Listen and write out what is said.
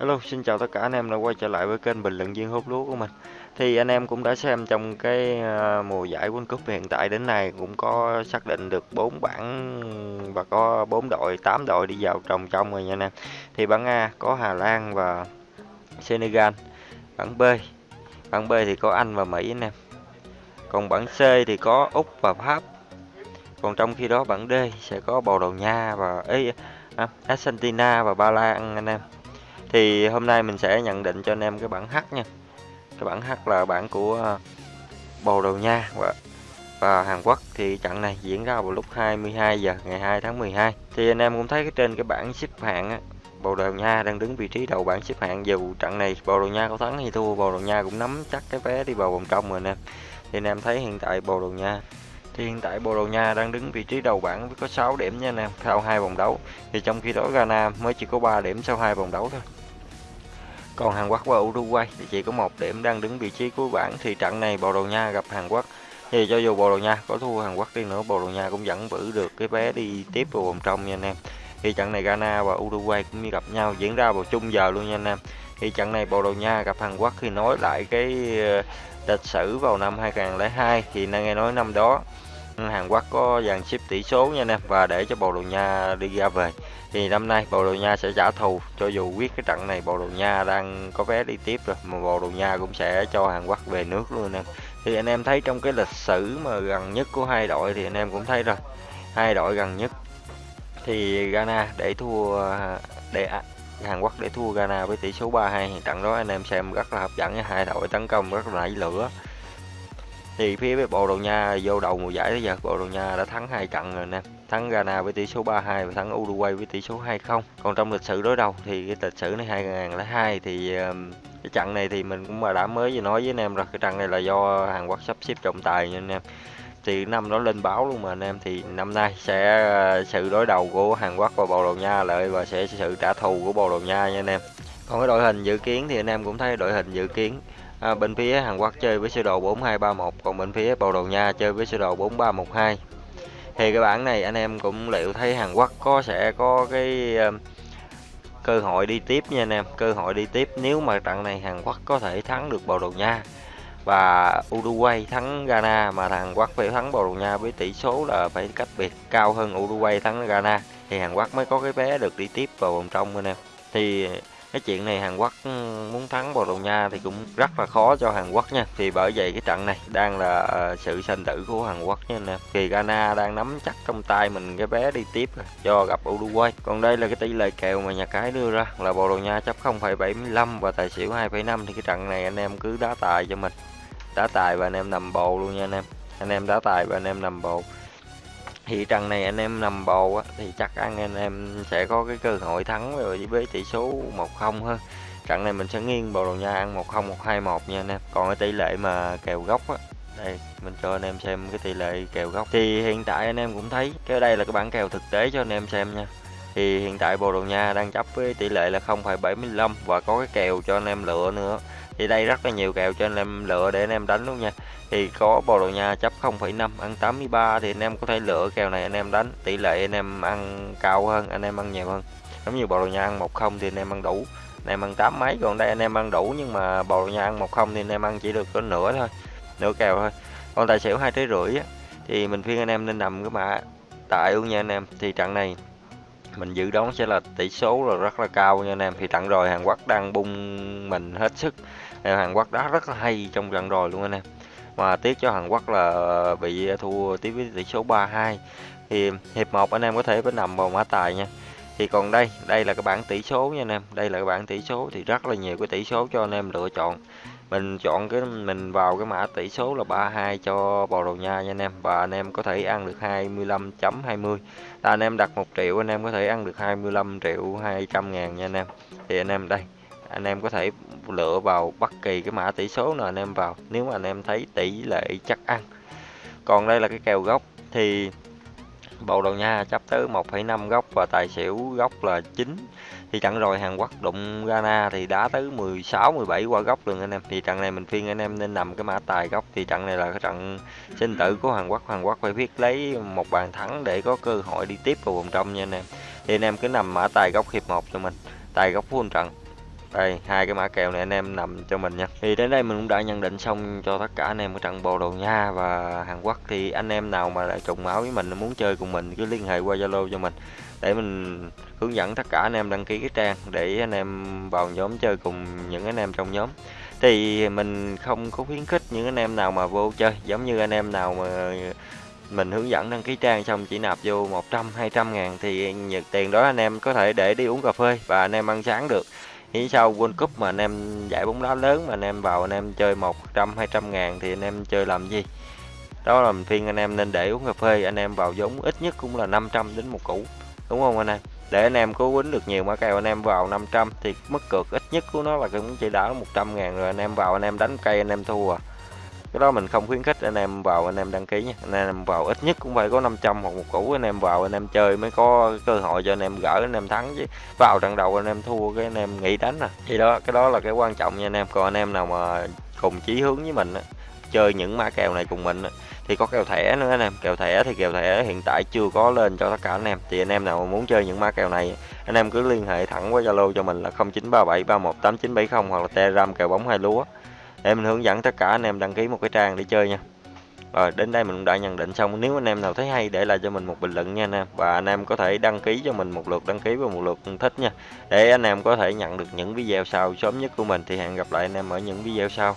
Hello, xin chào tất cả anh em đã quay trở lại với kênh bình luận viên hút lúa của mình. Thì anh em cũng đã xem trong cái ờ, mùa giải World Cup hiện tại đến nay cũng có xác định được 4 bảng và có 4 đội, 8 đội đi vào trồng trong rồi nha anh em. Thì bảng A có Hà Lan và Senegal. Bảng B, bảng B thì có Anh và Mỹ anh em. Còn bảng C thì có Úc và Pháp. Còn trong khi đó bảng D sẽ có Bồ Đào Nha và ấy à, Argentina và Ba Lan anh em thì hôm nay mình sẽ nhận định cho anh em cái bản H nha. Cái bản H là bản của ờ, Bồ Đào Nha và và Hàn Quốc. Thì trận này diễn ra vào lúc 22 giờ ngày 2 tháng 12 thì anh em cũng thấy cái trên cái bảng xếp hạng á, Bồ Đào Nha đang đứng vị trí đầu bảng xếp hạng. Dù trận này Bồ Đào Nha có thắng hay thua Bồ Đào Nha cũng nắm chắc cái vé đi vào vòng trong rồi anh em thì anh em thấy hiện tại Bồ Đào Nha thì hiện tại Bồ Đào Nha đang đứng vị trí đầu bảng với có 6 điểm nha anh em sau hai vòng đấu. Thì trong khi đó Ghana mới chỉ có 3 điểm sau hai vòng đấu thôi. Còn Hàn Quốc và Uruguay thì chỉ có một điểm đang đứng vị trí cuối bảng. Thì trận này Bồ Đào Nha gặp Hàn Quốc. Thì cho dù Bồ Đào Nha có thua Hàn Quốc đi nữa, Bồ Đào Nha cũng vẫn giữ được cái vé đi tiếp vào vòng trong nha anh em. Thì trận này Ghana và Uruguay cũng như gặp nhau diễn ra vào chung giờ luôn nha anh em. Thì trận này Bồ Đào Nha gặp Hàn Quốc thì nói lại cái ờ, lịch sử vào năm 2002 thì nghe nói năm đó Hàn Quốc có dàn xếp tỷ số nha anh em, và để cho Bồ Đào Nha đi ra về. Thì năm nay Bồ Đào Nha sẽ trả thù, cho dù quyết cái trận này Bồ Đào Nha đang có vé đi tiếp rồi, mà Bồ Đào Nha cũng sẽ cho Hàn Quốc về nước luôn anh em. Thì anh em thấy trong cái lịch sử mà gần nhất của hai đội thì anh em cũng thấy rồi, hai đội gần nhất. Thì Ghana để thua, để à, Hàn Quốc để thua Ghana với tỷ số 3-2 trận đó anh em xem rất là hấp dẫn hai đội tấn công rất là nảy lửa thì phía Bồ Đào Nha vô đầu mùa giải tới giờ Bồ Đào Nha đã thắng hai trận rồi nè. Thắng Ghana với tỷ số 3-2 và thắng Uruguay với tỷ số 2-0 còn trong lịch sử đối đầu thì cái lịch sử này 2002 thì um, cái trận này thì mình cũng mà đã mới vừa nói với anh em rồi. Cái trận này là do Hàn Quốc sắp xếp trọng tài nha anh em. Thì năm đó lên báo luôn mà anh em. Thì năm nay sẽ uh, sự đối đầu của Hàn Quốc và Bồ Đào Nha lợi và sẽ sự trả thù của Bồ Đào Nha nha anh em. Còn cái đội hình dự kiến thì anh em cũng thấy đội hình dự kiến à, bên phía Hàn Quốc chơi với sơ đồ 4231 còn bên phía Bồ Đào Nha chơi với sơ đồ 4312 thì cái bảng này anh em cũng liệu thấy Hàn Quốc có sẽ có cái uh, cơ hội đi tiếp nha anh em cơ hội đi tiếp nếu mà trận này Hàn Quốc có thể thắng được Bồ Đào Nha. Và Uruguay thắng Ghana mà Hàn Quốc phải thắng Bồ Đào Nha với tỷ số là phải cách biệt cao hơn Uruguay thắng Ghana. Thì Hàn Quốc mới có cái vé được đi tiếp vào vòng trong anh em. Thì cái chuyện này Hàn Quốc ừ, muốn thắng Bồ Đào Nha thì cũng rất là khó cho Hàn Quốc nha. Thì bởi vậy cái trận này đang là ờ, sự sanh tử của Hàn Quốc nha nè thì Ghana đang nắm chắc trong tay mình cái vé đi tiếp rồi cho gặp Uruguay. Còn đây là cái tỷ lệ kèo mà nhà cái đưa ra là Bồ Đào Nha chấp 0,75 và tài xỉu 2,5 thì cái trận này anh em cứ đá tài cho mình. Đá tài và anh em nằm bồ luôn nha anh em. Anh em đá tài và anh em nằm bồ thị trận này anh em nằm bầu á, thì chắc ăn anh em sẽ có cái cơ hội thắng rồi với tỷ số 1-0 hơn trận này mình sẽ nghiêng bầu đầu nha ăn 1-0 1-2-1 nha anh em. Còn cái tỷ lệ mà kèo gốc á đây mình cho anh em xem cái tỷ lệ kèo gốc. Thì hiện tại anh em cũng thấy cái đây là cái bảng kèo thực tế cho anh em xem nha. Thì hiện tại Bồ Đào Nha đang chấp với tỷ lệ là 0,75 và có cái kèo cho anh em lựa nữa thì đây rất là nhiều kèo cho anh em lựa để anh em đánh luôn nha thì có Bồ Đào Nha chấp 0,5 ăn 83 thì anh em có thể lựa kèo này anh em đánh tỷ lệ anh em ăn cao hơn anh em ăn nhiều hơn giống như Bồ Đào Nha ăn 10 thì anh em ăn đủ anh em ăn tám mấy còn đây anh em ăn đủ nhưng mà Bồ Đào Nha ăn 10 thì anh em ăn chỉ được có nửa thôi nửa kèo thôi còn tài xỉu hai trái rưỡi thì mình khuyên anh em nên nằm cái mã tại luôn nha anh em thì trận này mình dự đoán sẽ là tỷ số là rất là cao nha anh em. Thì trận rồi Hàn Quốc đang bung mình hết sức. Hàn Quốc đá rất là hay trong trận rồi luôn anh em. Mà tiếc cho Hàn Quốc là bị thua tiếp với tỷ số 3-2 thì hiệp 1 anh em có thể phải nằm vào mã tài nha. Thì còn đây đây là cái bảng tỷ số nha anh em. Đây là cái bảng tỷ số thì rất là nhiều cái tỷ số cho anh em lựa chọn mình chọn cái, mình vào cái mã tỷ số là 32 cho Bồ đầu Nha nha anh em. Và anh em có thể ăn được 25.20 là anh em đặt 1 triệu, anh em có thể ăn được 25 triệu 200 ngàn nha anh em. Thì anh em đây, anh em có thể lựa vào bất kỳ cái mã tỷ số nào anh em vào. Nếu mà anh em thấy tỷ lệ chắc ăn. Còn đây là cái kèo gốc, thì Bồ Đào Nha chấp tới 1,5 góc và tài xỉu góc là 9 thì trận rồi Hàn Quốc đụng Ghana thì đá tới 16 17 qua góc luôn anh em. Thì trận này mình phiên anh em nên nằm cái mã tài góc thì trận này là cái trận sinh tử của Hàn Quốc. Hàn Quốc phải biết lấy một bàn thắng để có cơ hội đi tiếp vào vòng trong nha anh em. Thì anh em cứ nằm mã tài góc hiệp 1 cho mình. Tài góc full trận đây hai cái mã kèo này anh em nằm cho mình nha thì đến đây mình cũng đã nhận định xong cho tất cả anh em ở trận Bồ đầu Nha và Hàn Quốc thì anh em nào mà lại trùng máu với mình muốn chơi cùng mình cứ liên hệ qua Zalo cho mình để mình hướng dẫn tất cả anh em đăng ký cái trang để anh em vào nhóm chơi cùng những anh em trong nhóm thì mình không có khuyến khích những anh em nào mà vô chơi giống như anh em nào mà mình hướng dẫn đăng ký trang xong chỉ nạp vô 100 200 ngàn thì nhận tiền đó anh em có thể để đi uống cà phê và anh em ăn sáng được nghĩ sau World Cup mà anh em giải bóng đá lớn mà anh em vào anh em chơi 100 200 ngàn thì anh em chơi làm gì đó là mình khuyên anh em nên để uống cà phê anh em vào giống ít nhất cũng là 500 đến một củ đúng không anh em để anh em cố quýnh được nhiều mã kèo anh em vào 500 thì mất cược ít nhất của nó là cũng chỉ đã 100 ngàn rồi anh em vào anh em đánh cây anh em thua à cái đó mình không khuyến khích anh em vào anh em đăng ký nha anh em vào ít nhất cũng phải có 500 hoặc một củ anh em vào anh em chơi mới có cơ hội cho anh em gỡ anh em thắng chứ vào trận đầu anh em thua cái anh em nghỉ đánh à thì đó cái đó là cái quan trọng nha anh em còn anh em nào mà cùng chí hướng với mình á chơi những mã kèo này cùng mình á thì có kèo thẻ nữa anh em kèo thẻ thì kèo thẻ hiện tại chưa có lên cho tất cả anh em thì anh em nào muốn chơi những mã kèo này anh em cứ liên hệ thẳng qua zalo cho mình là 0937318970 hoặc là telegram kèo bóng hai lúa để mình hướng dẫn tất cả anh em đăng ký một cái trang để chơi nha. Rồi, đến đây mình cũng đã nhận định xong. Nếu anh em nào thấy hay, để lại cho mình một bình luận nha anh em. Và anh em có thể đăng ký cho mình một lượt, đăng ký và một lượt thích nha. Để anh em có thể nhận được những video sau sớm nhất của mình, thì hẹn gặp lại anh em ở những video sau.